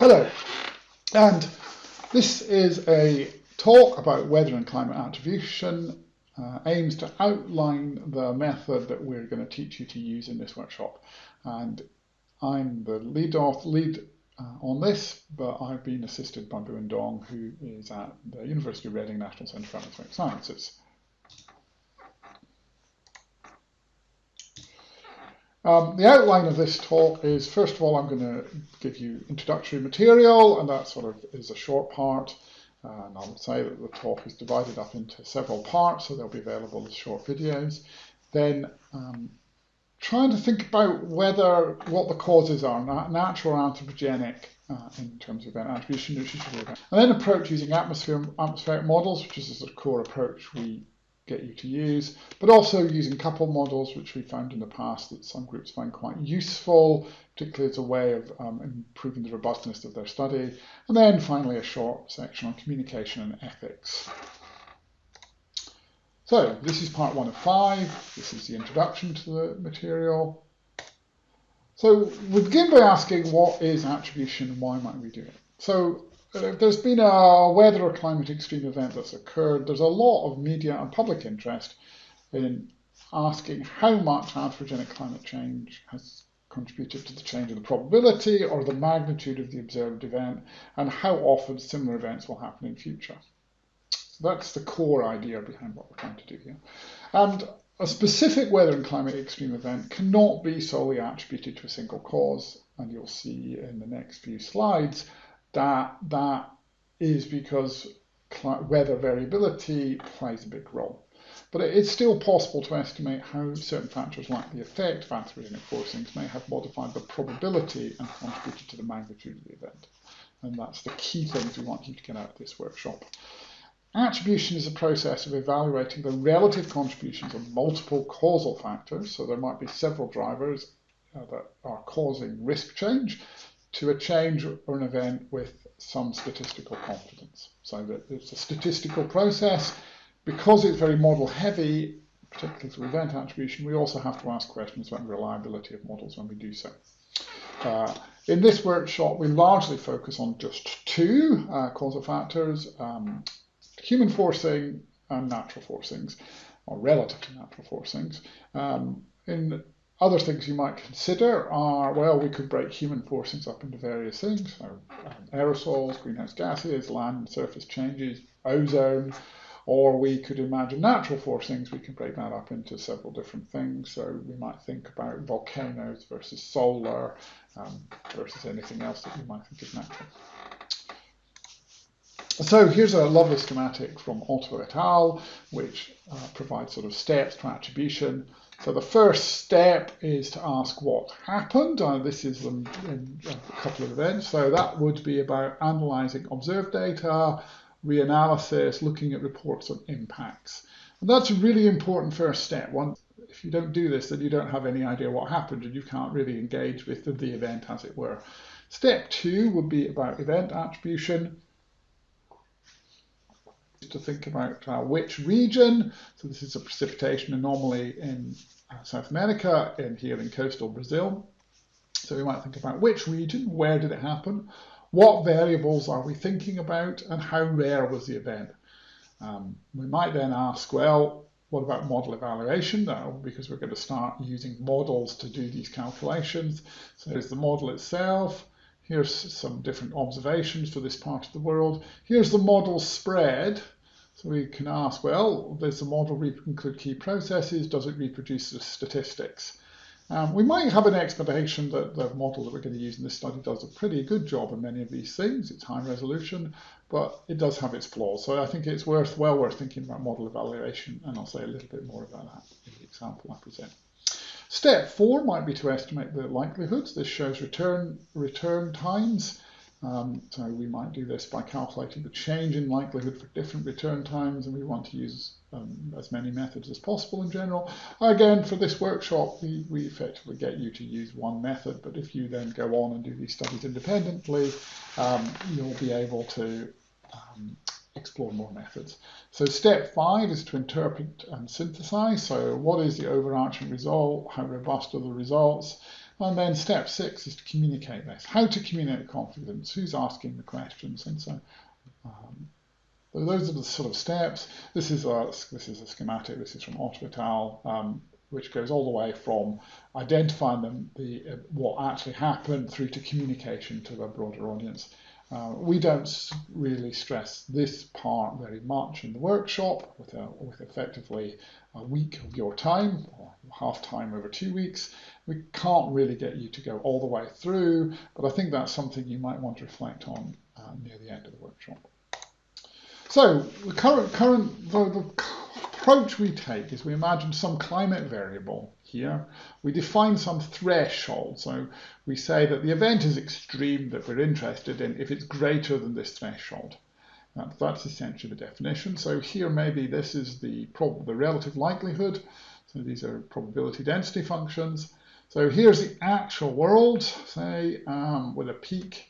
Hello, and this is a talk about weather and climate attribution, uh, aims to outline the method that we're going to teach you to use in this workshop. And I'm the lead, off, lead uh, on this, but I've been assisted by Buwen Dong, who is at the University of Reading National Centre for Atmospheric Sciences. Um, the outline of this talk is, first of all, I'm going to give you introductory material, and that sort of is a short part. And I'll say that the talk is divided up into several parts, so they'll be available as short videos. Then um, trying to think about whether what the causes are, natural or anthropogenic, uh, in terms of attribution, and then approach using atmosphere, atmospheric models, which is the sort of core approach we get you to use, but also using couple models, which we found in the past that some groups find quite useful, particularly as a way of um, improving the robustness of their study. And then finally, a short section on communication and ethics. So this is part one of five. This is the introduction to the material. So we begin by asking what is attribution and why might we do it? So there's been a weather or climate extreme event that's occurred, there's a lot of media and public interest in asking how much anthropogenic climate change has contributed to the change in the probability or the magnitude of the observed event and how often similar events will happen in future. So that's the core idea behind what we're trying to do here. And a specific weather and climate extreme event cannot be solely attributed to a single cause, and you'll see in the next few slides that that is because weather variability plays a big role. But it's still possible to estimate how certain factors like the effect of anthropogenic forcings may have modified the probability and contributed to the magnitude of the event. And that's the key things we want you to get out of this workshop. Attribution is a process of evaluating the relative contributions of multiple causal factors. So there might be several drivers uh, that are causing risk change to a change or an event with some statistical confidence. So that it's a statistical process. Because it's very model heavy, particularly through event attribution, we also have to ask questions about reliability of models when we do so. Uh, in this workshop, we largely focus on just two uh, causal factors, um, human forcing and natural forcings, or relative to natural forcings. Um, in other things you might consider are, well, we could break human forcings up into various things, so um, aerosols, greenhouse gases, land surface changes, ozone, or we could imagine natural forcings, we can break that up into several different things. So we might think about volcanoes versus solar um, versus anything else that you might think is natural. So here's a lovely schematic from Otto et al., which uh, provides sort of steps to attribution. So the first step is to ask what happened. Uh, this is in a couple of events. So that would be about analyzing observed data, reanalysis, looking at reports on impacts. And that's a really important first step. One, if you don't do this, then you don't have any idea what happened and you can't really engage with the, the event as it were. Step two would be about event attribution to think about uh, which region. So this is a precipitation anomaly in uh, South America and here in coastal Brazil. So we might think about which region, where did it happen, what variables are we thinking about, and how rare was the event. Um, we might then ask, well, what about model evaluation now? Because we're going to start using models to do these calculations. So there's the model itself. Here's some different observations for this part of the world. Here's the model spread. So we can ask, well, does the model include key processes? Does it reproduce the statistics? Um, we might have an expectation that the model that we're going to use in this study does a pretty good job in many of these things. It's high resolution, but it does have its flaws. So I think it's worth well worth thinking about model evaluation, and I'll say a little bit more about that in the example I present. Step four might be to estimate the likelihoods. This shows return return times. Um, so we might do this by calculating the change in likelihood for different return times, and we want to use um, as many methods as possible in general. Again, for this workshop, we, we effectively get you to use one method, but if you then go on and do these studies independently, um, you'll be able to um, explore more methods. So step five is to interpret and synthesize. So what is the overarching result? How robust are the results? And then step six is to communicate this. How to communicate confidence, who's asking the questions, and so um, those are the sort of steps. This is a this is a schematic. This is from Otto um, which goes all the way from identifying them, the what actually happened through to communication to a broader audience. Uh, we don't really stress this part very much in the workshop with, a, with effectively a week of your time or half time over two weeks. We can't really get you to go all the way through, but I think that's something you might want to reflect on uh, near the end of the workshop. So the current, current the, the approach we take is we imagine some climate variable here. We define some threshold. So we say that the event is extreme that we're interested in if it's greater than this threshold. that's essentially the definition. So here maybe this is the, the relative likelihood. So these are probability density functions. So here's the actual world, say, um, with a peak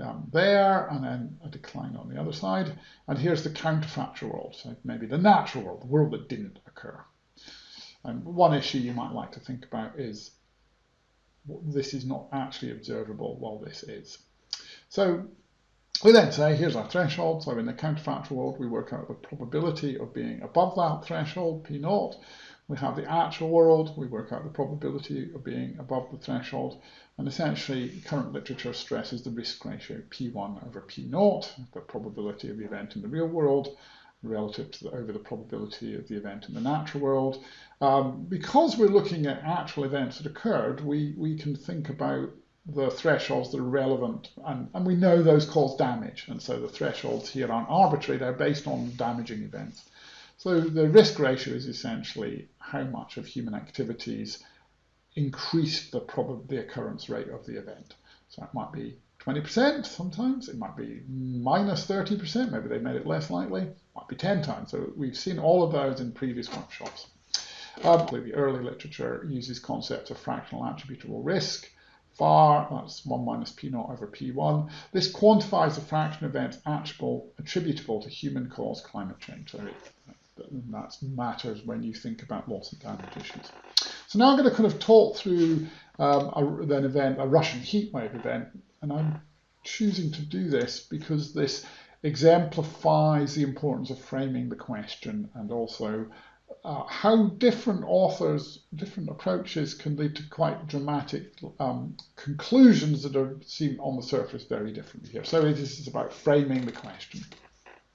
um, there and then a decline on the other side. And here's the counterfactual world, so maybe the natural world, the world that didn't occur. And one issue you might like to think about is this is not actually observable while this is. So we then say, here's our threshold. So in the counterfactual world, we work out the probability of being above that threshold, P naught. We have the actual world, we work out the probability of being above the threshold, and essentially current literature stresses the risk ratio P1 over P0, the probability of the event in the real world, relative to the, over the probability of the event in the natural world. Um, because we're looking at actual events that occurred, we, we can think about the thresholds that are relevant, and, and we know those cause damage, and so the thresholds here aren't arbitrary, they're based on damaging events. So the risk ratio is essentially how much of human activities increase the, prob the occurrence rate of the event. So it might be 20% sometimes, it might be minus 30%, maybe they made it less likely, it might be 10 times. So we've seen all of those in previous workshops. Um, the early literature uses concepts of fractional attributable risk, FAR, that's 1 minus P naught over P1. This quantifies the fraction of events attributable, attributable to human caused climate change. So it, that matters when you think about loss and damage issues. So now I'm going to kind of talk through um, a, an event, a Russian heatwave event, and I'm choosing to do this because this exemplifies the importance of framing the question and also uh, how different authors, different approaches can lead to quite dramatic um, conclusions that are seen on the surface very differently here. So this is about framing the question.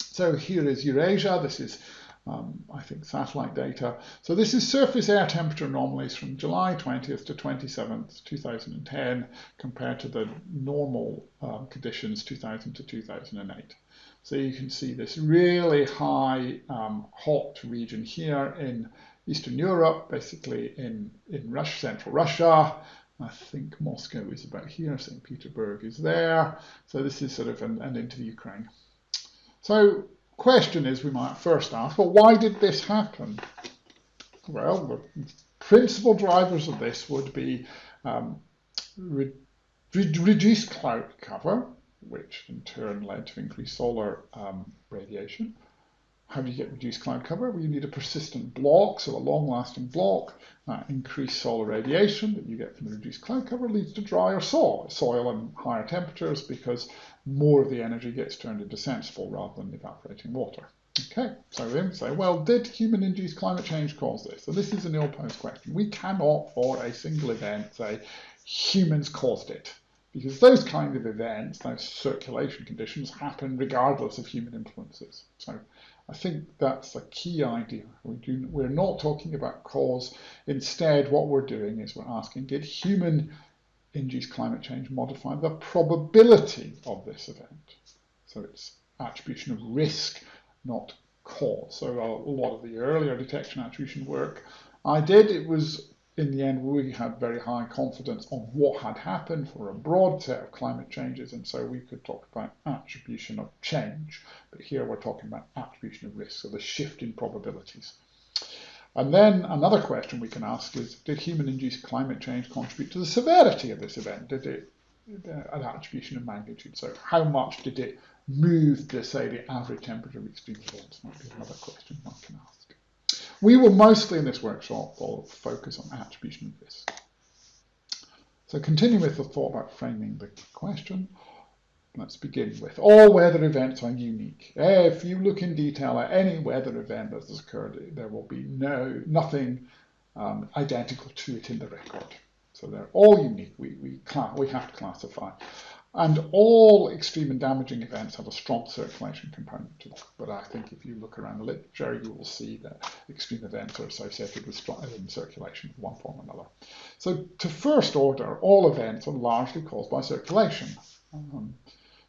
So here is Eurasia. This is um, I think, satellite data. So this is surface air temperature anomalies from July 20th to 27th, 2010, compared to the normal um, conditions 2000 to 2008. So you can see this really high um, hot region here in Eastern Europe, basically in, in Russia, central Russia. I think Moscow is about here, St. Petersburg is there. So this is sort of an, an into the Ukraine. So question is we might first ask, well, why did this happen? Well, the principal drivers of this would be um, re re reduced cloud cover, which in turn led to increased solar um, radiation. How do you get reduced cloud cover? Well, you need a persistent block, so a long-lasting block. Uh, increased solar radiation that you get from the reduced cloud cover leads to drier soil, soil and higher temperatures because more of the energy gets turned into sensible rather than evaporating water. Okay, so then say, well, did human-induced climate change cause this? So this is an ill-posed question. We cannot, for a single event, say humans caused it, because those kind of events, those circulation conditions, happen regardless of human influences. So I think that's a key idea. We do, we're not talking about cause. Instead, what we're doing is we're asking, did human induced climate change modify the probability of this event. So it's attribution of risk, not cause. So a lot of the earlier detection attribution work I did, it was in the end we had very high confidence on what had happened for a broad set of climate changes and so we could talk about attribution of change. But here we're talking about attribution of risk, so the shift in probabilities. And then another question we can ask is, did human-induced climate change contribute to the severity of this event? Did it, an attribution of magnitude? So how much did it move, to, say, the average temperature of extreme events? Might be another question one can ask. We will mostly in this workshop focus on attribution of risk. So continue with the thought about framing the question. Let's begin with all weather events are unique. If you look in detail at any weather event that has occurred, there will be no nothing um, identical to it in the record. So they're all unique. We, we, we have to classify. And all extreme and damaging events have a strong circulation component to them. But I think if you look around the literature, you will see that extreme events are associated with strong circulation of one form or another. So to first order, all events are largely caused by circulation. Um,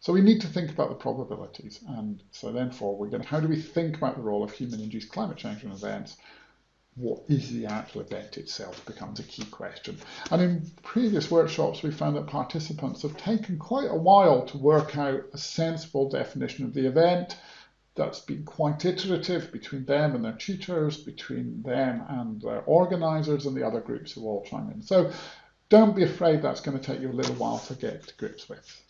so we need to think about the probabilities. And so then forward, how do we think about the role of human-induced climate change in events? What is the actual event itself becomes a key question. And in previous workshops, we found that participants have taken quite a while to work out a sensible definition of the event that's been quite iterative between them and their tutors, between them and their organizers and the other groups who all chime in. So don't be afraid that's going to take you a little while to get to grips with.